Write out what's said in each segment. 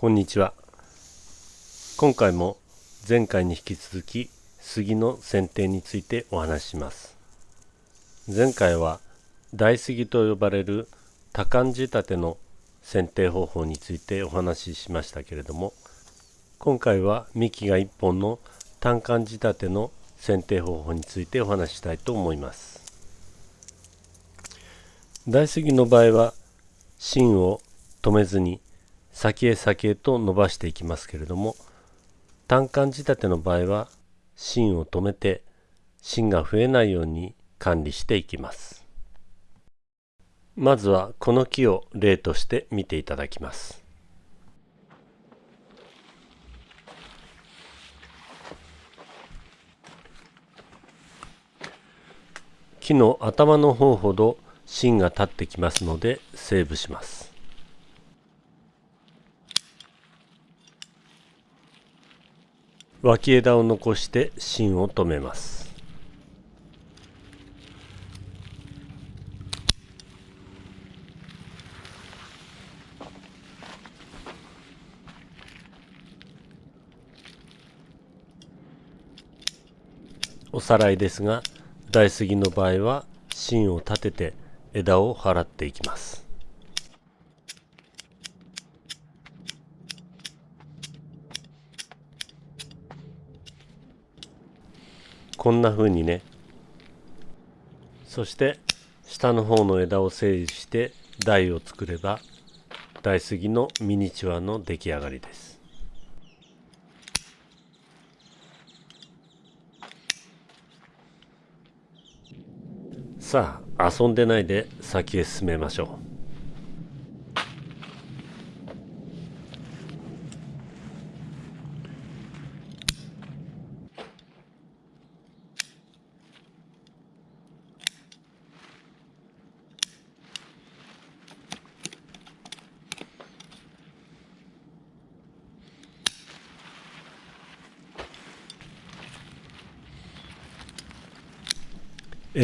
こんにちは。今回も前回に引き続き杉の剪定についてお話しします。前回は大杉と呼ばれる多感仕立ての剪定方法についてお話ししましたけれども今回は幹が1本の単管仕立ての剪定方法についてお話ししたいと思います。大杉の場合は芯を止めずに先へ先へと伸ばしていきますけれども単管仕立ての場合は芯を止めて芯が増えないように管理していきます。まずはこの木を例として見ていただきます。木の頭の方ほど芯が立ってきますのでセーブします。脇枝を残して芯を止めます。おさらいですが大杉の場合は芯を立てて枝を払っていきます。こんな風にね。そして下の方の枝を整理して台を作れば大杉のミニチュアの出来上がりです。さあ遊んでないで先へ進めましょう。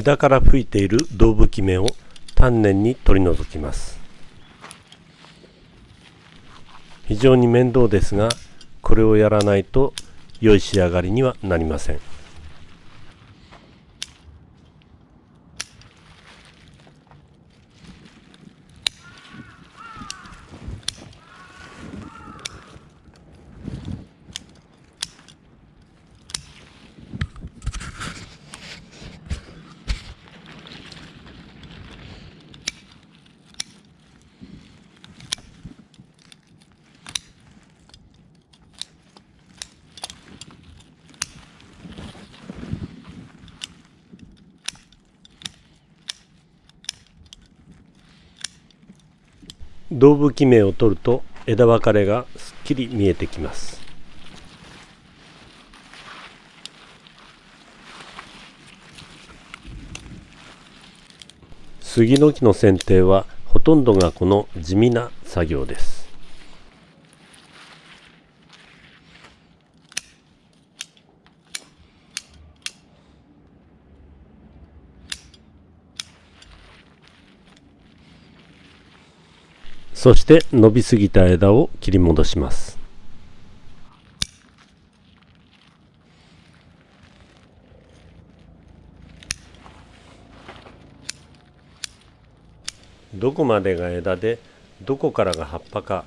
枝から吹いている胴吹き芽を丹念に取り除きます。非常に面倒ですがこれをやらないと良い仕上がりにはなりません。胴吹き芽を取ると枝分かれがすっきり見えてきます。杉の木の剪定はほとんどがこの地味な作業です。そして伸びすぎた枝を切り戻しますどこまでが枝でどこからが葉っぱか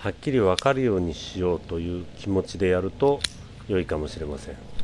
はっきり分かるようにしようという気持ちでやると良いかもしれません。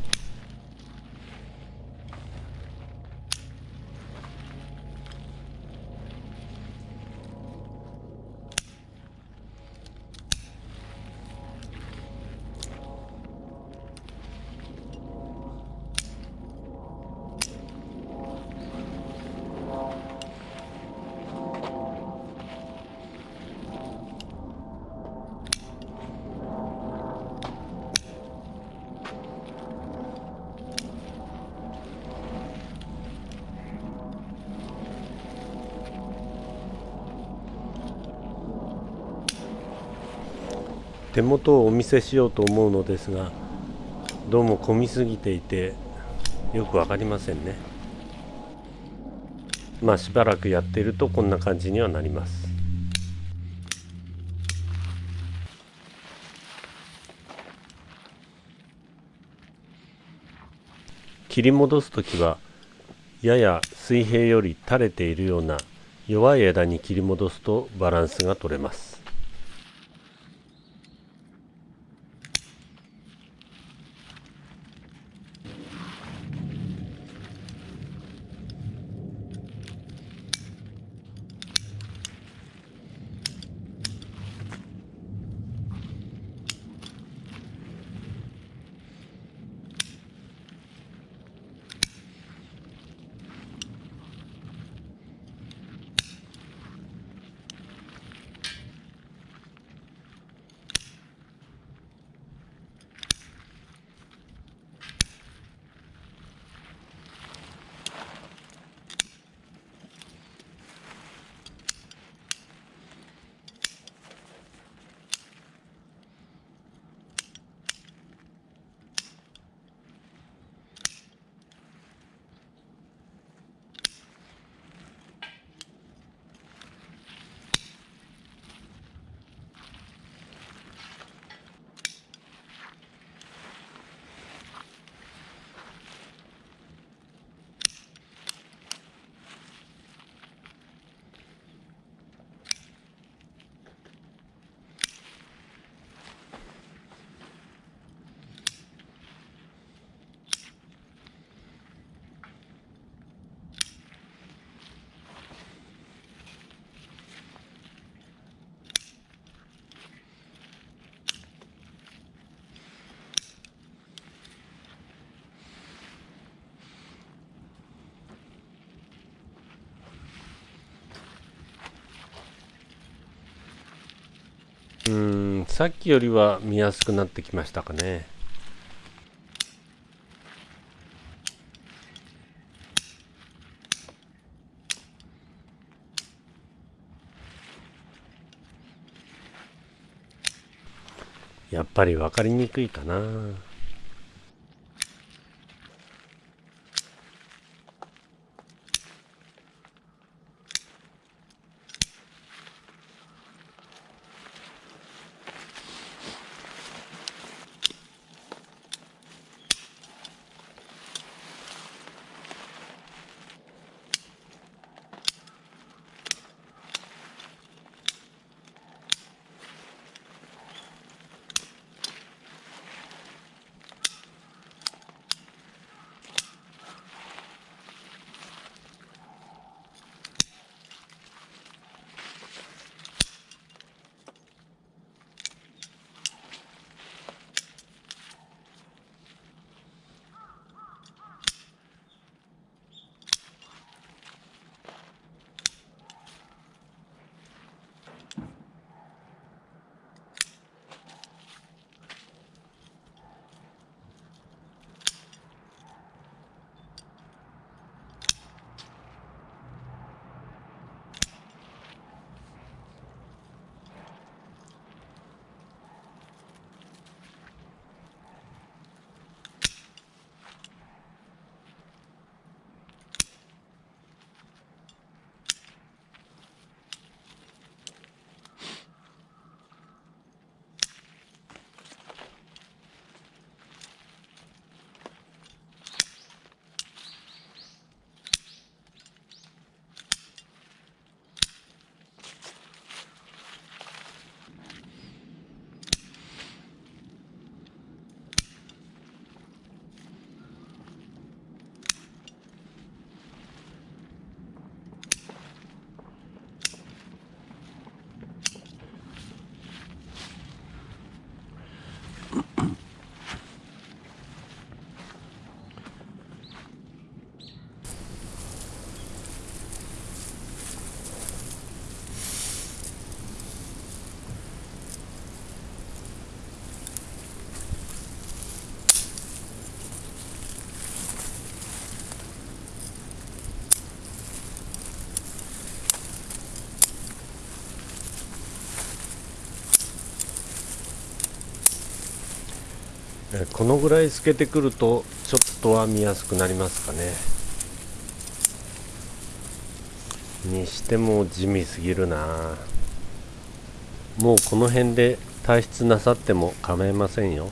手元をお見せしようと思うのですがどうも混みすぎていてよく分かりませんね。まあしばらくやってるとこんな感じにはなります。切り戻す時はやや水平より垂れているような弱い枝に切り戻すとバランスが取れます。さっきよりは見やすくなってきましたかね。やっぱり分かりにくいかな。このぐらい透けてくるとちょっとは見やすくなりますかね。にしても地味すぎるな。もうこの辺で退出なさっても構いませんよ。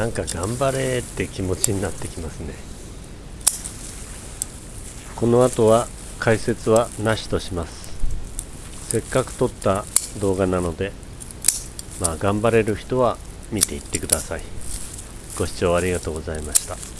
なんか頑張れって気持ちになってきますね。この後は解説はなしとします。せっかく撮った動画なのでまあ頑張れる人は見ていってください。ご視聴ありがとうございました。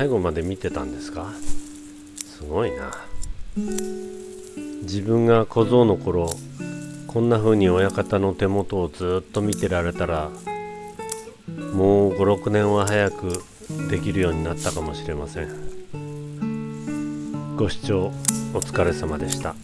最後まで見てたんですか？すごいな。自分が小僧の頃こんな風に親方の手元をずっと見てられたらもう56年は早くできるようになったかもしれません。ご視聴お疲れ様でした。